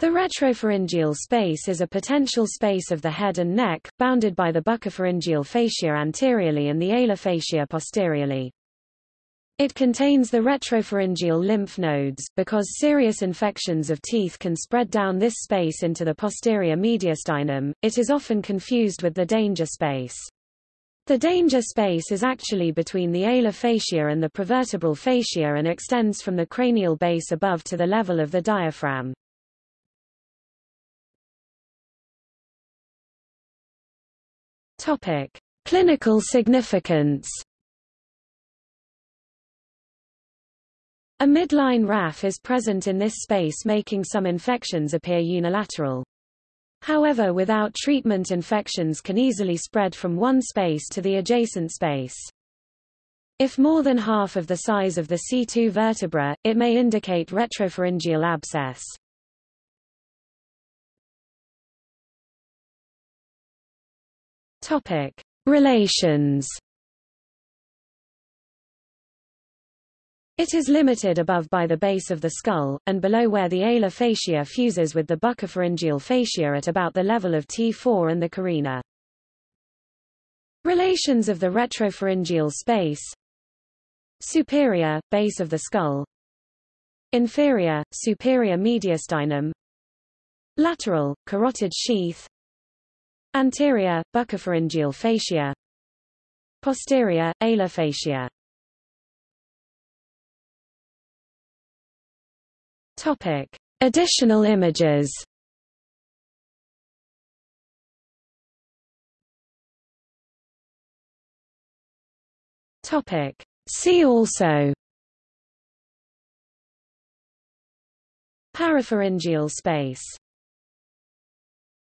The retropharyngeal space is a potential space of the head and neck, bounded by the buccopharyngeal fascia anteriorly and the alar fascia posteriorly. It contains the retropharyngeal lymph nodes, because serious infections of teeth can spread down this space into the posterior mediastinum, it is often confused with the danger space. The danger space is actually between the alar fascia and the prevertebral fascia and extends from the cranial base above to the level of the diaphragm. Topic: Clinical significance. A midline raphe is present in this space making some infections appear unilateral. However without treatment infections can easily spread from one space to the adjacent space. If more than half of the size of the C2 vertebra, it may indicate retropharyngeal abscess. Topic: Relations. It is limited above by the base of the skull, and below where the alar fascia fuses with the buccopharyngeal fascia at about the level of T4 and the carina. Relations of the retropharyngeal space. Superior, base of the skull. Inferior, superior mediastinum. Lateral, carotid sheath Anterior, buccopharyngeal fascia. Posterior, alar fascia. Topic. Additional images. Topic. See also. Parapharyngeal space